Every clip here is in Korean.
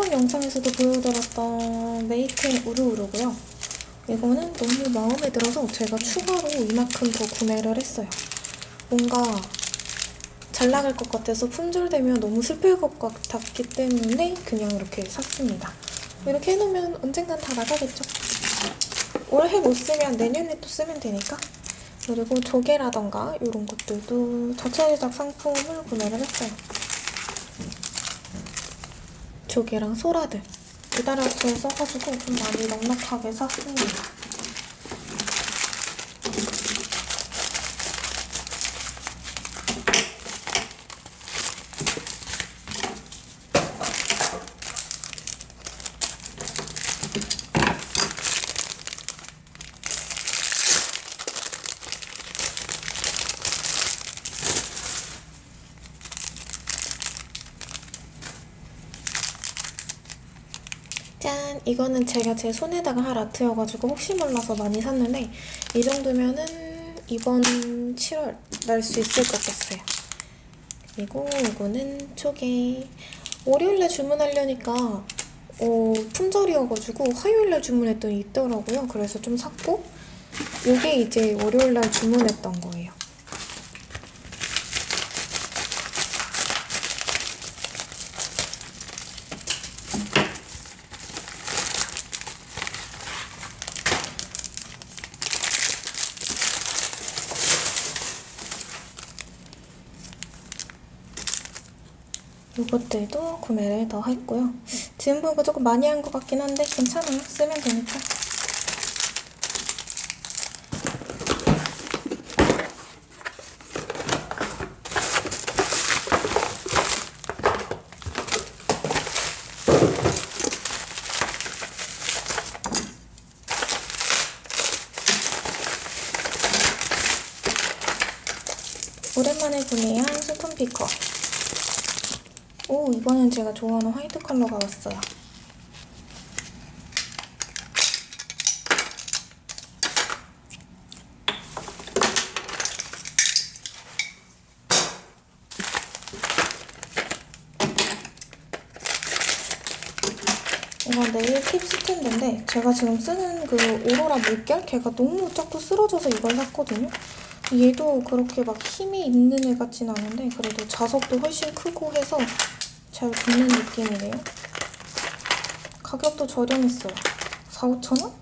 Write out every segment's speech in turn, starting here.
저번 영상에서도 보여드렸던 메이크인 우르우르고요. 이거는 너무 마음에 들어서 제가 추가로 이만큼 더 구매를 했어요. 뭔가 잘 나갈 것 같아서 품절되면 너무 슬플 것 같았기 때문에 그냥 이렇게 샀습니다. 이렇게 해놓으면 언젠간 다 나가겠죠? 올해 못 쓰면 내년에 또 쓰면 되니까. 그리고 조개라던가 이런 것들도 자체 제작 상품을 구매를 했어요. 조개랑 소라들 기다려서 써가지고 좀 많이 넉넉하게 샀습니다. 짠! 이거는 제가 제 손에다가 할 아트여가지고 혹시 몰라서 많이 샀는데 이 정도면은 이번 7월 날 수 있을 것 같아요. 그리고 이거는 초계 월요일날 주문하려니까 어, 품절이어가지고 화요일날 주문했더니 있더라고요. 그래서 좀 샀고 이게 이제 월요일날 주문했던 거예요. 이것들도 구매를 더 했고요. 지금 보니까 조금 많이 한 것 같긴 한데 괜찮아요. 쓰면 되니까. 오랜만에 구매한 소품 피커. 오, 이번엔 제가 좋아하는 화이트 컬러가 왔어요. 이건 네일 팁 스탠드인데 제가 지금 쓰는 그 오로라 물결? 걔가 너무 자꾸 쓰러져서 이걸 샀거든요. 얘도 그렇게 막 힘이 있는 애 같진 않은데 그래도 자석도 훨씬 크고 해서 잘 붙는 느낌이네요. 가격도 저렴했어요. 4, 5천원?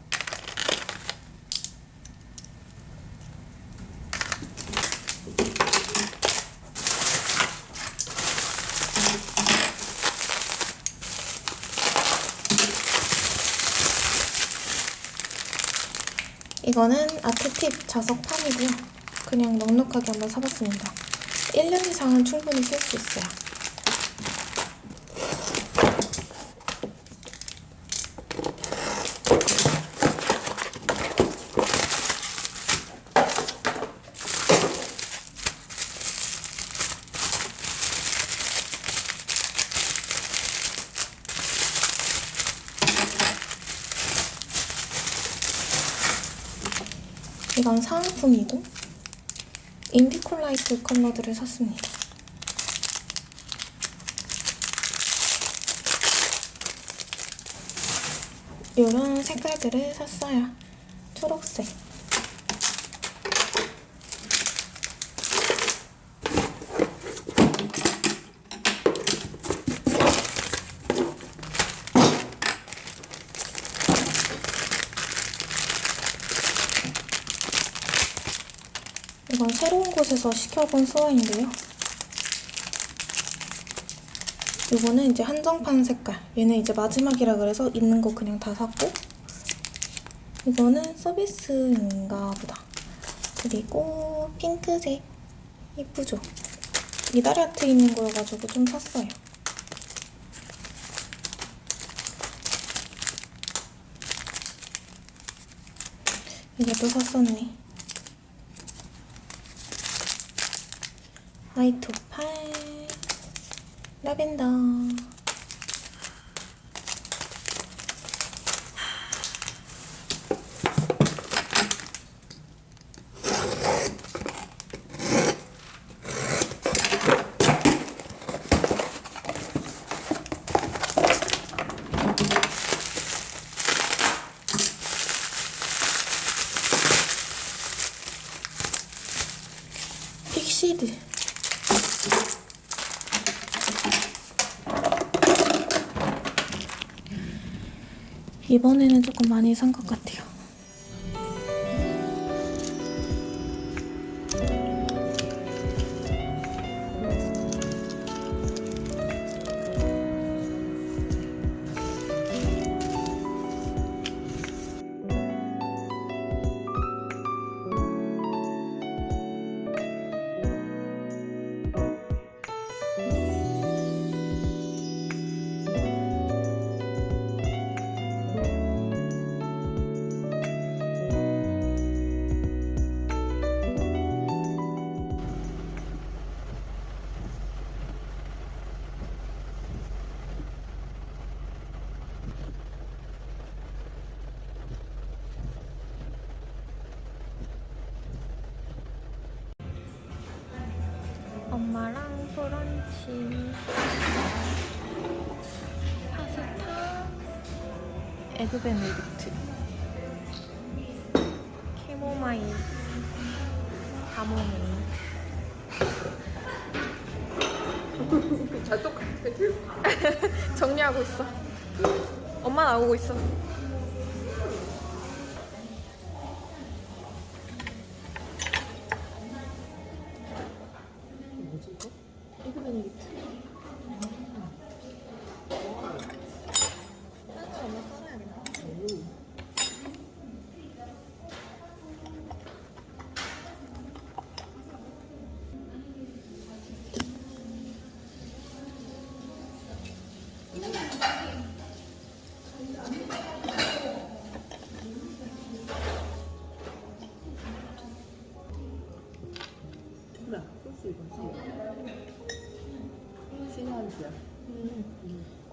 이거는 아트팁 자석판이고요. 그냥 넉넉하게 한번 사봤습니다. 1년 이상은 충분히 쓸 수 있어요. 사은품이고 인디콜라이트 컬러들을 샀습니다. 이런 색깔들을 샀어요. 초록색. 이건 새로운 곳에서 시켜본 소화인데요. 이거는 이제 한정판 색깔. 얘는 이제 마지막이라 그래서 있는 거 그냥 다 샀고 이거는 서비스인가 보다. 그리고 핑크색. 이쁘죠? 이달리 아트 있는 거여가지고 좀 샀어요. 이것도 샀었네. 화이트 팔. 라벤더 픽시드 이번에는 조금 많이 산 것 같아요. 엄마랑 브런치 파스타? 에그 베네딕트. 캐모마일. 가모밀 잘 똑같아. 정리하고 있어. 엄마 나오고 있어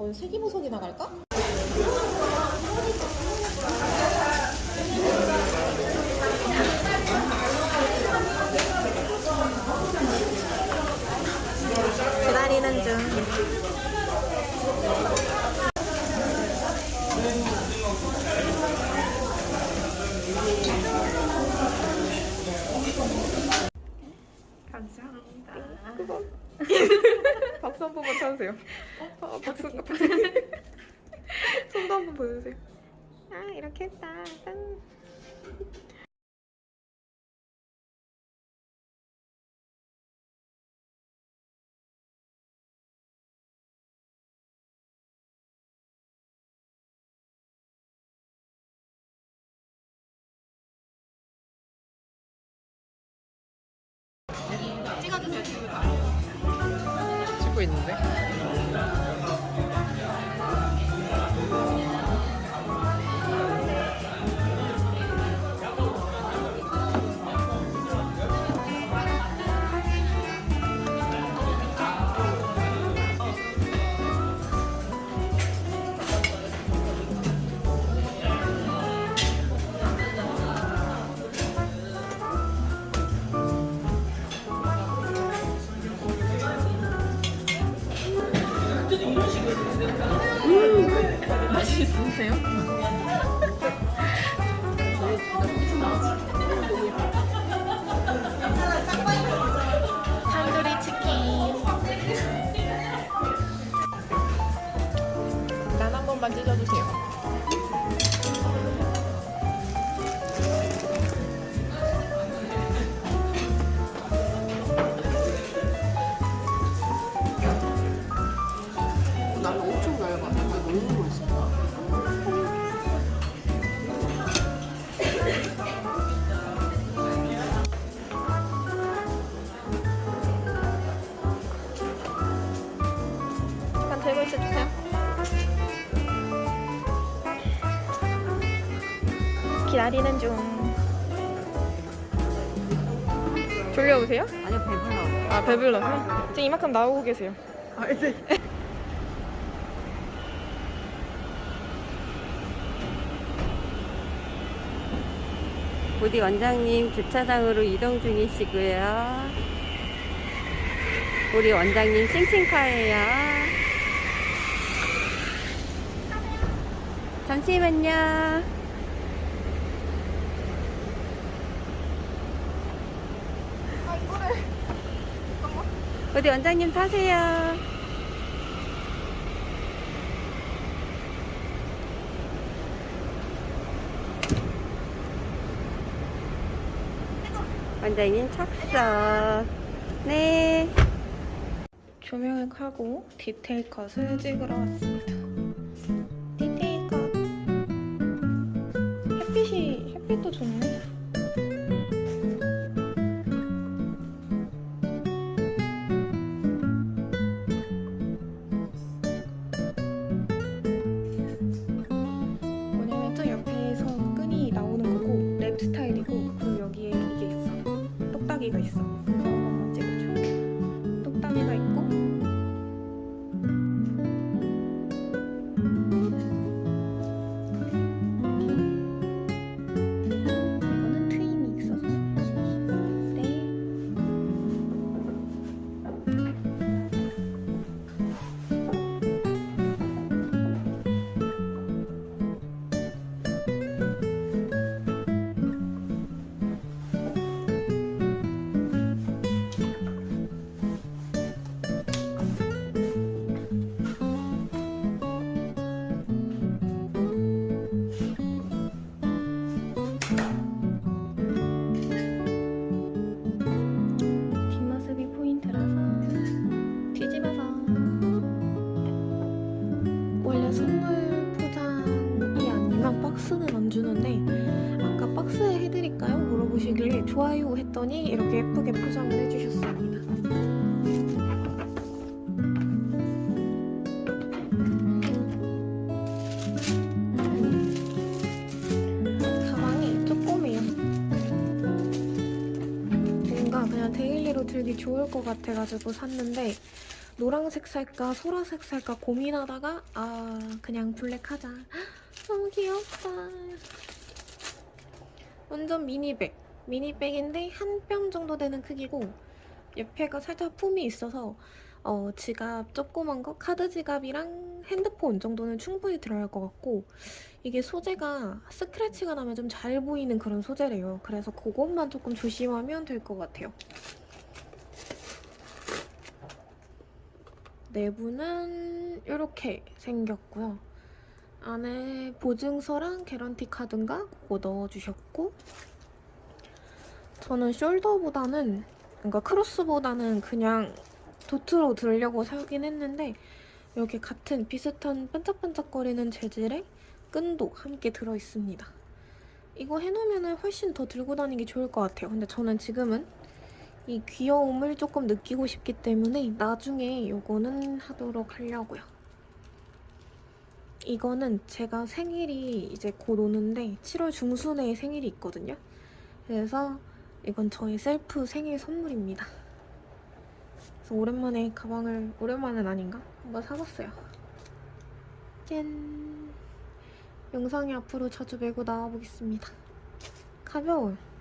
어, 세기보석이 나갈까? 아 이렇게 했다. 짠. 찍고 있는데? 맛있으세요? 탄두리 치킨. 난 한 번만 찢어주세요. 들고 있어주세요. 기다리는 중. 졸려 오세요? 아니요, 배불러. 아 배불러서? 지금 이만큼 나오고 계세요. 아, 네. 우리 원장님 주차장으로 이동 중이시고요. 우리 원장님 싱싱카예요. 잠시만요. 우리 원장님 타세요. 원장님 착석. 네. 조명을 켜고 디테일 컷을 찍으러 왔습니다. daily로 들기 좋을 것 같아가지고 샀는데 노란색 살까 소라색 살까 고민하다가 아 그냥 블랙 하자 너무 귀엽다 완전 mini bag mini bag인데 한 뼘 정도 되는 크기고 옆에가 살짝 품이 있어서 어, 지갑 조그만 거 카드 지갑이랑 핸드폰 정도는 충분히 들어갈 것 같고 이게 소재가 스크래치가 나면 좀 잘 보이는 그런 소재래요. 그래서 그것만 조금 조심하면 될 것 같아요. 내부는 이렇게 생겼고요. 안에 보증서랑 개런티 카드인가 그거 넣어주셨고 저는 숄더보다는 그러니까 크로스보다는 그냥 도트로 들려고 사긴 했는데 여기 같은 비슷한 반짝반짝거리는 재질의 끈도 함께 들어있습니다. 이거 해놓으면 훨씬 더 들고 다니기 좋을 것 같아요. 근데 저는 지금은 이 귀여움을 조금 느끼고 싶기 때문에 나중에 요거는 하도록 하려고요. 이거는 제가 생일이 이제 곧 오는데 7월 중순에 생일이 있거든요. 그래서 이건 저의 셀프 생일 선물입니다. 그래서 오랜만에 가방을 오랜만은 아닌가? 한번 사봤어요. 짠! 영상이 앞으로 자주 메고 나와보겠습니다. 가벼워요.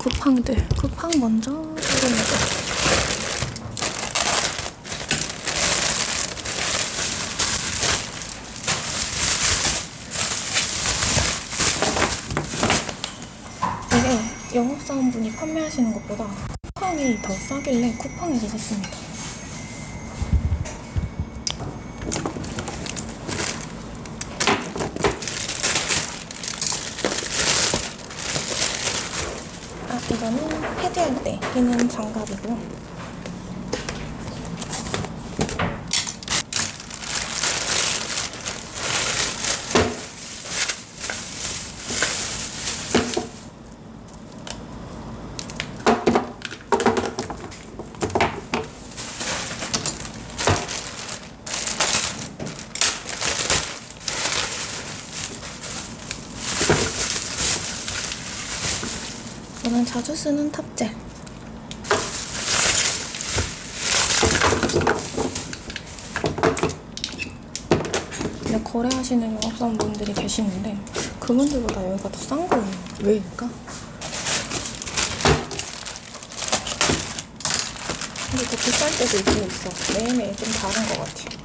쿠팡들. 쿠팡 먼저. 이게 영업사원분이 판매하시는 것보다 쿠팡이 더 싸길래 쿠팡에서 샀습니다. 아, 이거는 패드할 때 끼는 장갑이고요. 저는 자주 쓰는 탑젤. 근데 거래하시는 영업사원분들이 계시는데 그분들보다 여기가 더 싼 거예요. 왜일까? 근데 더 비쌀 때도 있긴 있어. 매일매일 좀 다른 것 같아.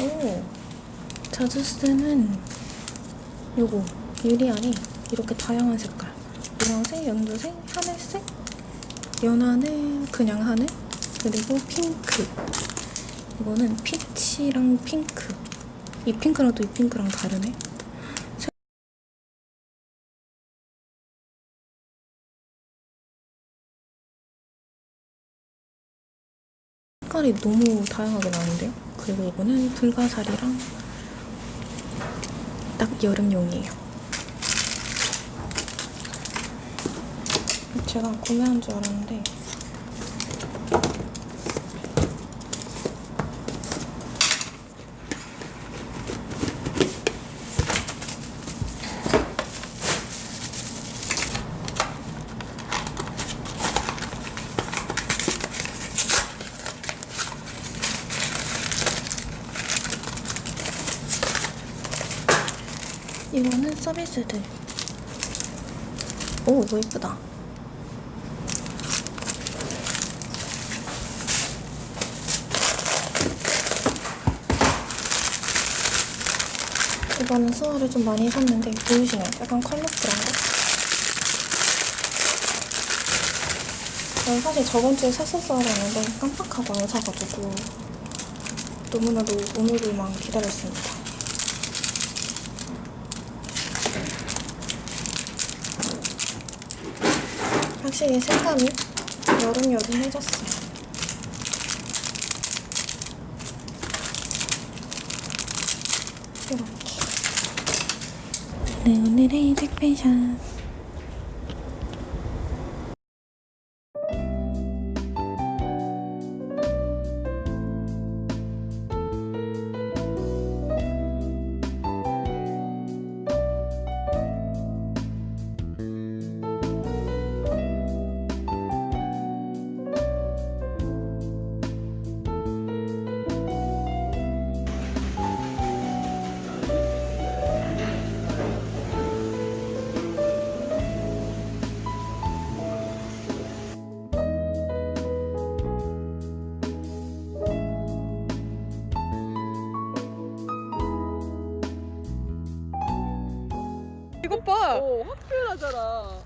오, 자주 쓰는 요거 유리알이 이렇게 다양한 색깔. 노란색, 연두색, 하늘색 연하늘, 그냥 하늘 그리고 핑크. 이거는 피치랑 핑크. 이 핑크랑 또 이 핑크랑 다르네. 색깔이 너무 다양하게 나는데요? 그리고 이거는 불가사리랑 딱 여름용이에요. 제가 구매한 줄 알았는데 이거는 서비스들. 오, 이거 이쁘다. 이거는 수화를 좀 많이 샀는데 보이시나요? 약간 컬러풀한 거? 저는 사실 저번 주에 샀었어야 했는데 깜빡하고 안 사가지고 너무나도 오늘을만 기다렸습니다. 확실히 색감이 여름여름해졌어요. 이렇게. 네, 오늘의 택배샷. 이것 봐. 오, 확 표현하잖아.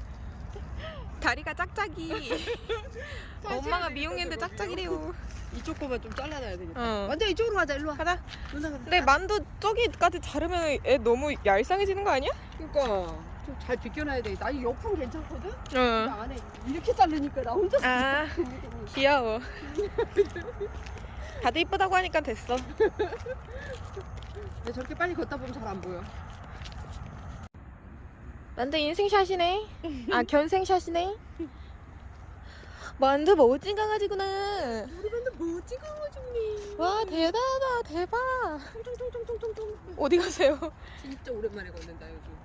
다리가 짝짝이. 엄마가 미용했는데 짝짝이래요. 이쪽 거만 좀 잘라놔야 되겠다. 어. 완전 이쪽으로 가자. 일로 와. 가자. 누나 근데 만두 저기까지 자르면 애 너무 얄쌍해지는 거 아니야? 그러니까 좀 잘 비껴놔야 돼. 나 이 옆은 괜찮거든. 응. 안에 이렇게 자르니까 나 혼자 아 귀여워. 다들 이쁘다고 하니까 됐어. 근데 저렇게 빨리 걷다 보면 잘 안 보여. 만두 인생샷이네. 아 견생샷이네. 만두 멋진 강아지구나. 우리 맨날 뭐 찍어가지고 와 대단하다 대박. 통통통통통통. 어디 가세요? 진짜 오랜만에 걷는다 요즘.